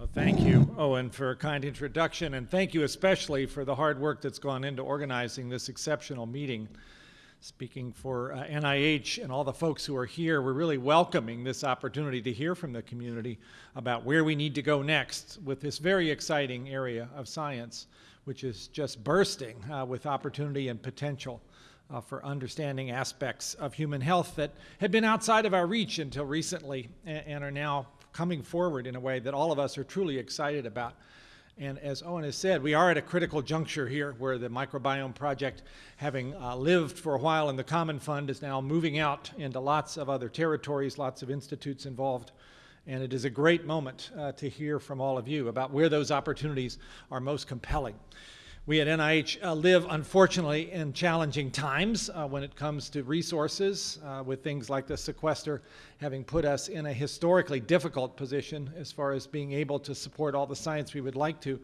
Well, thank you, Owen, for a kind introduction, and thank you especially for the hard work that's gone into organizing this exceptional meeting. Speaking for uh, NIH and all the folks who are here, we're really welcoming this opportunity to hear from the community about where we need to go next with this very exciting area of science, which is just bursting uh, with opportunity and potential uh, for understanding aspects of human health that had been outside of our reach until recently and, and are now coming forward in a way that all of us are truly excited about. And as Owen has said, we are at a critical juncture here where the Microbiome Project, having uh, lived for a while in the Common Fund, is now moving out into lots of other territories, lots of institutes involved. And it is a great moment uh, to hear from all of you about where those opportunities are most compelling. We at NIH uh, live, unfortunately, in challenging times uh, when it comes to resources, uh, with things like the sequester having put us in a historically difficult position as far as being able to support all the science we would like to.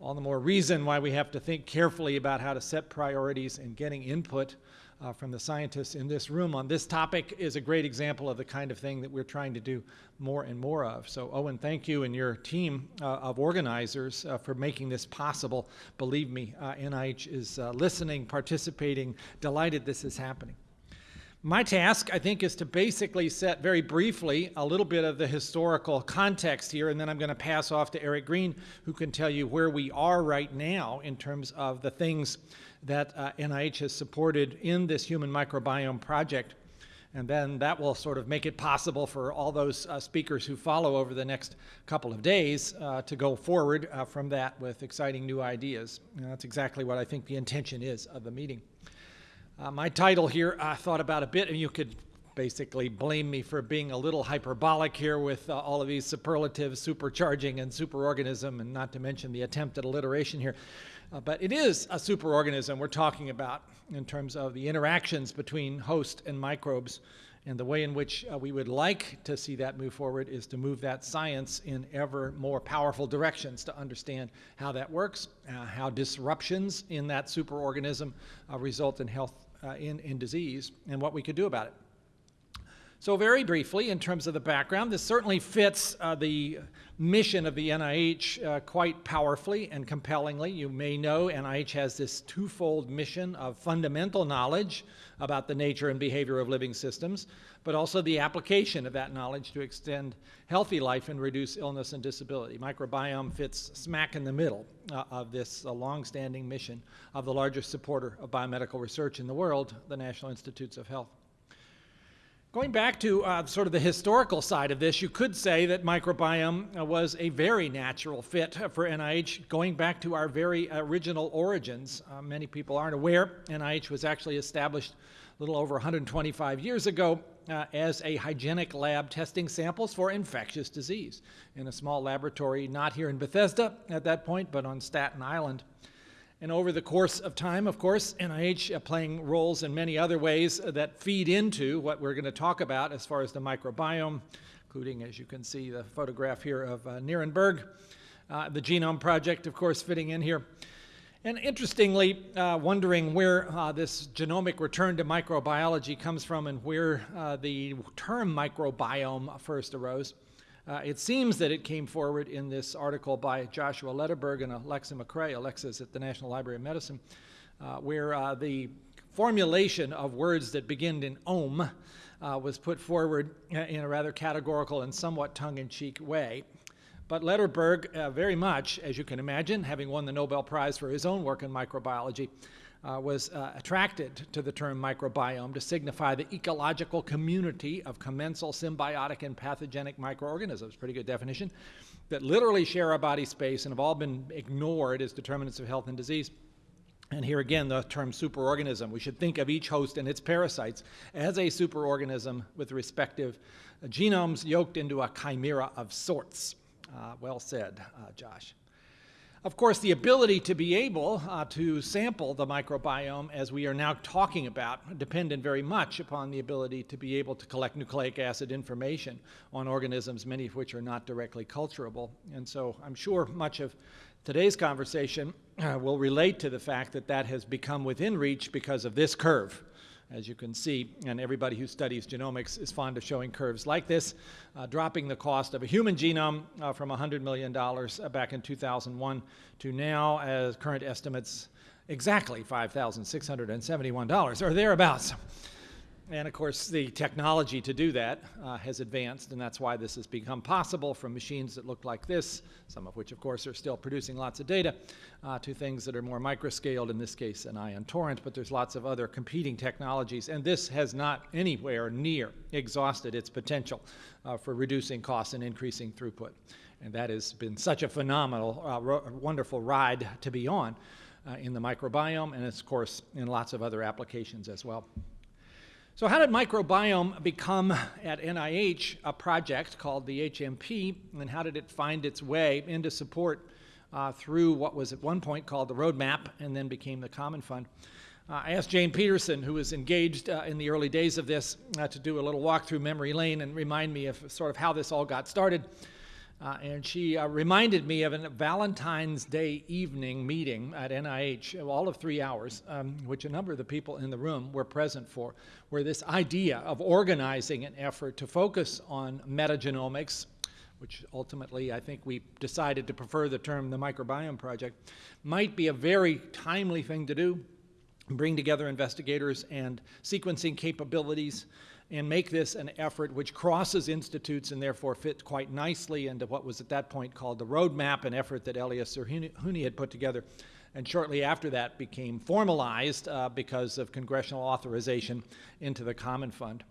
All the more reason why we have to think carefully about how to set priorities and getting input uh, from the scientists in this room on this topic is a great example of the kind of thing that we're trying to do more and more of. So Owen, thank you and your team uh, of organizers uh, for making this possible. Believe me, uh, NIH is uh, listening, participating, delighted this is happening. My task, I think, is to basically set very briefly a little bit of the historical context here, and then I'm going to pass off to Eric Green, who can tell you where we are right now in terms of the things that uh, NIH has supported in this human microbiome project. And then that will sort of make it possible for all those uh, speakers who follow over the next couple of days uh, to go forward uh, from that with exciting new ideas. And that's exactly what I think the intention is of the meeting. Uh, my title here, I thought about a bit, and you could basically blame me for being a little hyperbolic here with uh, all of these superlatives, supercharging and superorganism, and not to mention the attempt at alliteration here. Uh, but it is a superorganism we're talking about in terms of the interactions between host and microbes. And the way in which uh, we would like to see that move forward is to move that science in ever more powerful directions to understand how that works, uh, how disruptions in that superorganism uh, result in health, Uh, in, in disease, and what we could do about it. So very briefly, in terms of the background, this certainly fits uh, the mission of the NIH uh, quite powerfully and compellingly. You may know NIH has this twofold mission of fundamental knowledge about the nature and behavior of living systems, but also the application of that knowledge to extend healthy life and reduce illness and disability. Microbiome fits smack in the middle uh, of this uh, long-standing mission of the largest supporter of biomedical research in the world, the National Institutes of Health. Going back to uh, sort of the historical side of this, you could say that microbiome uh, was a very natural fit for NIH, going back to our very original origins. Uh, many people aren't aware, NIH was actually established a little over 125 years ago uh, as a hygienic lab testing samples for infectious disease in a small laboratory, not here in Bethesda at that point, but on Staten Island. And over the course of time, of course, NIH uh, playing roles in many other ways that feed into what we're going to talk about as far as the microbiome, including, as you can see, the photograph here of uh, Nirenberg, uh, the Genome Project, of course, fitting in here. And interestingly, uh, wondering where uh, this genomic return to microbiology comes from and where uh, the term microbiome first arose. Uh, it seems that it came forward in this article by Joshua Lederberg and Alexa McCray, Alexa's at the National Library of Medicine, uh, where uh, the formulation of words that begin in om uh, was put forward in a rather categorical and somewhat tongue-in-cheek way. But Lederberg, uh, very much, as you can imagine, having won the Nobel Prize for his own work in microbiology, uh, was uh, attracted to the term microbiome to signify the ecological community of commensal symbiotic and pathogenic microorganisms, pretty good definition, that literally share our body space and have all been ignored as determinants of health and disease. And here again, the term superorganism. We should think of each host and its parasites as a superorganism with respective genomes yoked into a chimera of sorts. Uh, well said, uh, Josh. Of course, the ability to be able uh, to sample the microbiome, as we are now talking about, depended very much upon the ability to be able to collect nucleic acid information on organisms, many of which are not directly culturable. And so I'm sure much of today's conversation uh, will relate to the fact that that has become within reach because of this curve. As you can see. And everybody who studies genomics is fond of showing curves like this, uh, dropping the cost of a human genome uh, from $100 million uh, back in 2001 to now, as current estimates, exactly $5,671 or thereabouts. And of course, the technology to do that uh, has advanced, and that's why this has become possible from machines that look like this, some of which, of course, are still producing lots of data, uh, to things that are more microscaled, in this case, an ion torrent, but there's lots of other competing technologies, and this has not anywhere near exhausted its potential uh, for reducing costs and increasing throughput. And that has been such a phenomenal, uh, wonderful ride to be on uh, in the microbiome, and of course, in lots of other applications as well. So how did microbiome become at NIH a project called the HMP, and how did it find its way into support uh, through what was at one point called the Roadmap and then became the Common Fund? Uh, I asked Jane Peterson, who was engaged uh, in the early days of this, uh, to do a little walk through memory lane and remind me of sort of how this all got started. Uh, and she uh, reminded me of a Valentine's Day evening meeting at NIH, all of three hours, um, which a number of the people in the room were present for, where this idea of organizing an effort to focus on metagenomics, which ultimately I think we decided to prefer the term the microbiome project, might be a very timely thing to do, bring together investigators and sequencing capabilities and make this an effort which crosses institutes and therefore fits quite nicely into what was at that point called the roadmap, an effort that Elias Zerhouni had put together. And shortly after that became formalized uh, because of congressional authorization into the Common Fund.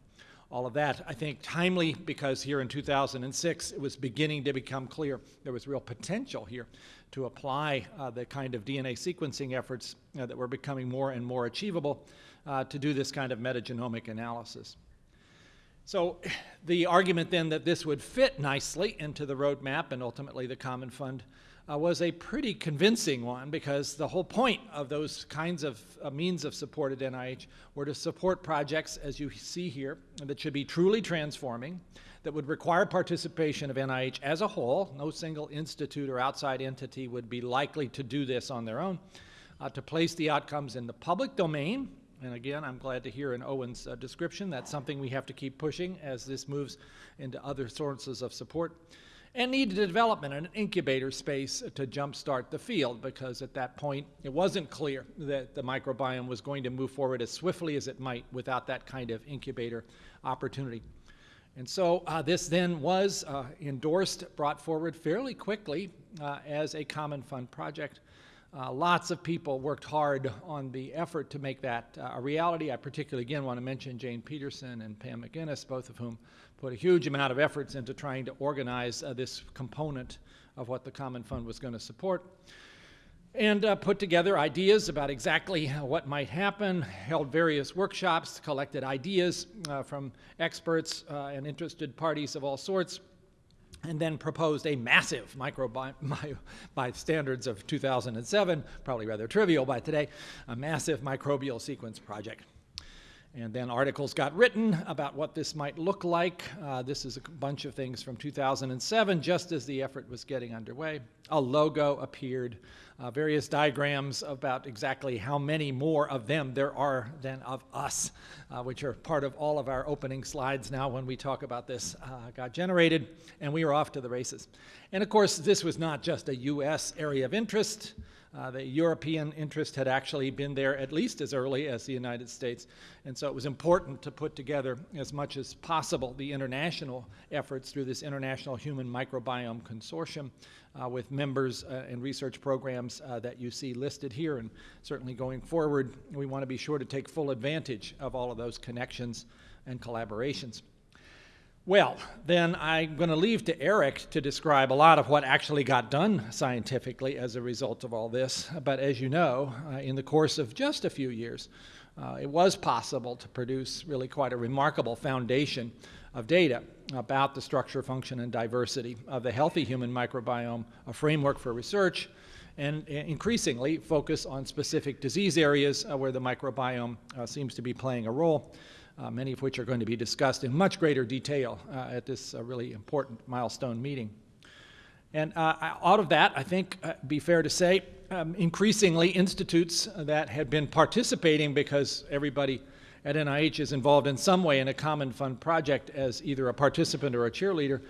All of that, I think, timely because here in 2006 it was beginning to become clear there was real potential here to apply uh, the kind of DNA sequencing efforts uh, that were becoming more and more achievable uh, to do this kind of metagenomic analysis. So the argument then that this would fit nicely into the roadmap and ultimately the Common Fund uh, was a pretty convincing one because the whole point of those kinds of uh, means of support at NIH were to support projects, as you see here, that should be truly transforming, that would require participation of NIH as a whole. No single institute or outside entity would be likely to do this on their own. Uh, to place the outcomes in the public domain and again, I'm glad to hear in Owen's uh, description that's something we have to keep pushing as this moves into other sources of support. And needed development and an incubator space to jumpstart the field because at that point it wasn't clear that the microbiome was going to move forward as swiftly as it might without that kind of incubator opportunity. And so uh, this then was uh, endorsed, brought forward fairly quickly uh, as a common fund project. Uh, lots of people worked hard on the effort to make that uh, a reality. I particularly, again, want to mention Jane Peterson and Pam McInnes, both of whom put a huge amount of efforts into trying to organize uh, this component of what the Common Fund was going to support. And uh, put together ideas about exactly what might happen, held various workshops, collected ideas uh, from experts uh, and interested parties of all sorts, and then proposed a massive microbiome, by standards of 2007, probably rather trivial by today, a massive microbial sequence project. And then articles got written about what this might look like. Uh, this is a bunch of things from 2007, just as the effort was getting underway. A logo appeared, uh, various diagrams about exactly how many more of them there are than of us, uh, which are part of all of our opening slides now when we talk about this, uh, got generated, and we were off to the races. And of course, this was not just a U.S. area of interest. Uh, the European interest had actually been there at least as early as the United States. And so it was important to put together as much as possible the international efforts through this International Human Microbiome Consortium uh, with members uh, and research programs uh, that you see listed here. And certainly going forward, we want to be sure to take full advantage of all of those connections and collaborations. Well, then I'm going to leave to Eric to describe a lot of what actually got done scientifically as a result of all this. But as you know, uh, in the course of just a few years, uh, it was possible to produce really quite a remarkable foundation of data about the structure, function, and diversity of the healthy human microbiome, a framework for research, and increasingly focus on specific disease areas uh, where the microbiome uh, seems to be playing a role uh, many of which are going to be discussed in much greater detail uh, at this uh, really important milestone meeting. And uh, out of that, I think, uh, be fair to say, um, increasingly institutes that had been participating because everybody at NIH is involved in some way in a common fund project as either a participant or a cheerleader,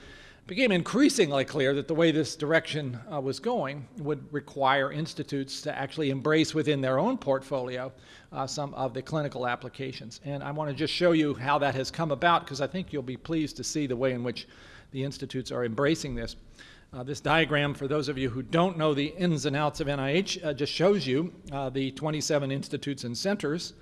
became increasingly clear that the way this direction uh, was going would require institutes to actually embrace within their own portfolio uh, some of the clinical applications. And I want to just show you how that has come about because I think you'll be pleased to see the way in which the institutes are embracing this. Uh, this diagram, for those of you who don't know the ins and outs of NIH, uh, just shows you uh, the 27 institutes and centers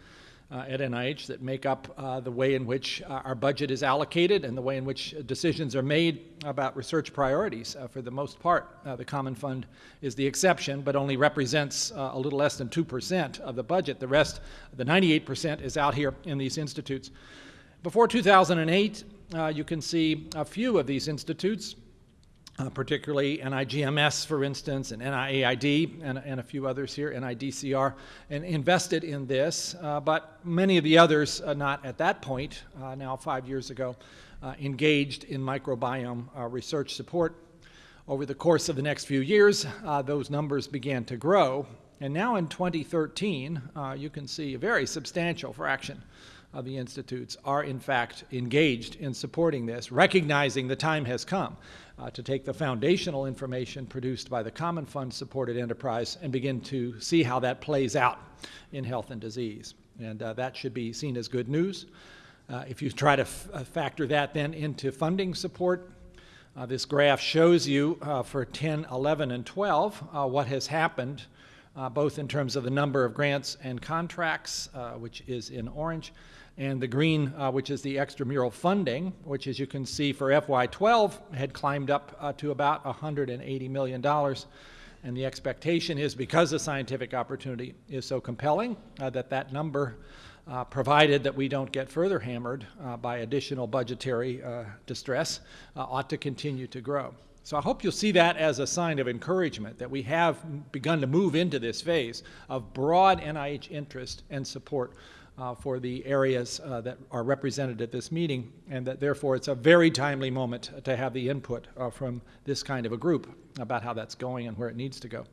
Uh, at NIH that make up uh, the way in which uh, our budget is allocated and the way in which decisions are made about research priorities. Uh, for the most part, uh, the Common Fund is the exception, but only represents a little less than 2% of the budget. The rest, the 98%, is out here in these institutes. Before 2008, you can see a few of these institutes uh, particularly NIGMS, for instance, and NIAID, and, and, a few others here, NIDCR, and invested in this. Uh, but many of the others, uh, not at that point, uh, now five years ago, uh, engaged in microbiome research support. Over the course of the next few years, those numbers began to grow. And now in 2013, you can see a very substantial fraction of the institutes are in fact engaged in supporting this, recognizing the time has come uh, to take the foundational information produced by the Common Fund supported enterprise and begin to see how that plays out in health and disease. And uh, that should be seen as good news. Uh, if you try to uh, factor that then into funding support, uh, this graph shows you uh, for 10, 11, and 12 what has happened both in terms of the number of grants and contracts, which is in orange, and the green, uh, which is the extramural funding, which as you can see for FY12 had climbed up uh, to about $180 million. And the expectation is because the scientific opportunity is so compelling uh, that that number, uh, provided that we don't get further hammered uh, by additional budgetary uh, distress, ought to continue to grow. So I hope you'll see that as a sign of encouragement that we have begun to move into this phase of broad NIH interest and support for the areas uh, that are represented at this meeting, and that therefore it's a very timely moment to have the input uh, from this kind of a group about how that's going and where it needs to go.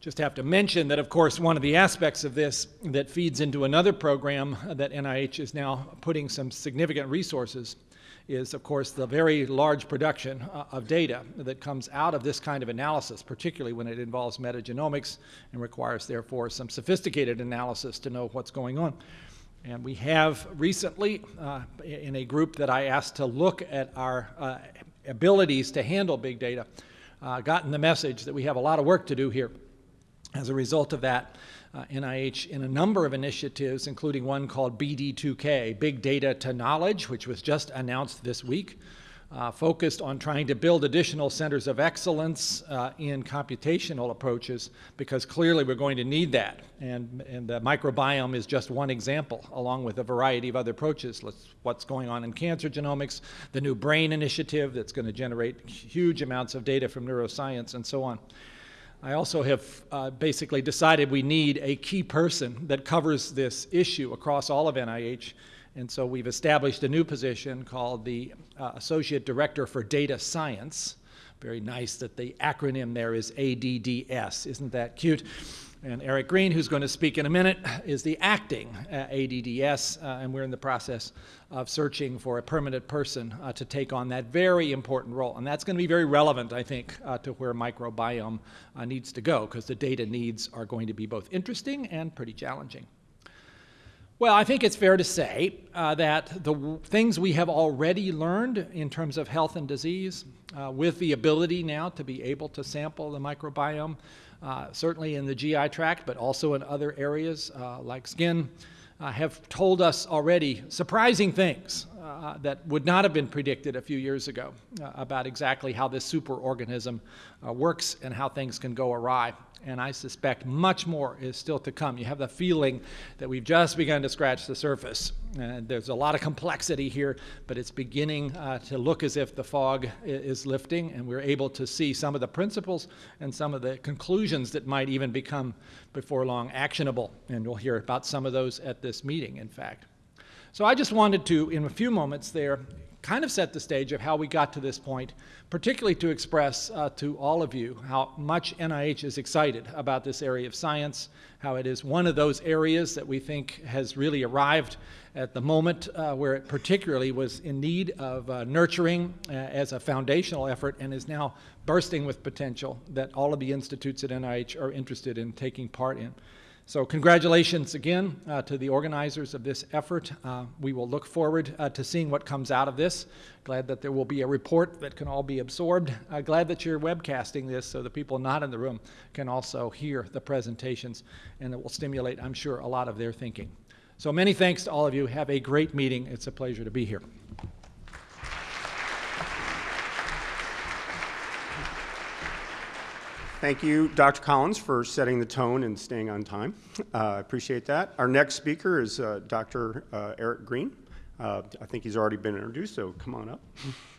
Just have to mention that, of course, one of the aspects of this that feeds into another program that NIH is now putting some significant resources is, of course, the very large production uh, of data that comes out of this kind of analysis, particularly when it involves metagenomics and requires, therefore, some sophisticated analysis to know what's going on. And we have recently, uh, in a group that I asked to look at our uh, abilities to handle big data, uh, gotten the message that we have a lot of work to do here. As a result of that, uh, NIH in a number of initiatives, including one called BD2K, Big Data to Knowledge, which was just announced this week, uh, focused on trying to build additional centers of excellence uh, in computational approaches because clearly we're going to need that. And, and the microbiome is just one example, along with a variety of other approaches. Let's, what's going on in cancer genomics, the new brain initiative that's going to generate huge amounts of data from neuroscience, and so on. I also have uh, basically decided we need a key person that covers this issue across all of NIH. And so we've established a new position called the uh, Associate Director for Data Science. Very nice that the acronym there is ADDS. Isn't that cute? And Eric Green, who's going to speak in a minute, is the acting uh, ADDS, uh, and we're in the process of searching for a permanent person uh, to take on that very important role. And that's going to be very relevant, I think, uh, to where microbiome uh, needs to go, because the data needs are going to be both interesting and pretty challenging. Well, I think it's fair to say uh, that the things we have already learned in terms of health and disease, uh, with the ability now to be able to sample the microbiome, certainly in the GI tract, but also in other areas uh, like skin, uh, have told us already surprising things uh, that would not have been predicted a few years ago uh, about exactly how this superorganism uh, works and how things can go awry and I suspect much more is still to come. You have the feeling that we've just begun to scratch the surface. And there's a lot of complexity here, but it's beginning uh, to look as if the fog is lifting, and we're able to see some of the principles and some of the conclusions that might even become, before long, actionable. And we'll hear about some of those at this meeting, in fact. So I just wanted to, in a few moments there, kind of set the stage of how we got to this point, particularly to express uh, to all of you how much NIH is excited about this area of science, how it is one of those areas that we think has really arrived at the moment uh, where it particularly was in need of uh, nurturing uh, as a foundational effort and is now bursting with potential that all of the institutes at NIH are interested in taking part in. So congratulations again uh, to the organizers of this effort. Uh, we will look forward uh, to seeing what comes out of this. Glad that there will be a report that can all be absorbed. Uh, glad that you're webcasting this so the people not in the room can also hear the presentations and it will stimulate, I'm sure, a lot of their thinking. So many thanks to all of you. Have a great meeting. It's a pleasure to be here. Thank you, Dr. Collins, for setting the tone and staying on time. Uh, I appreciate that. Our next speaker is uh, Dr. Uh, Eric Green. Uh, I think he's already been introduced, so come on up.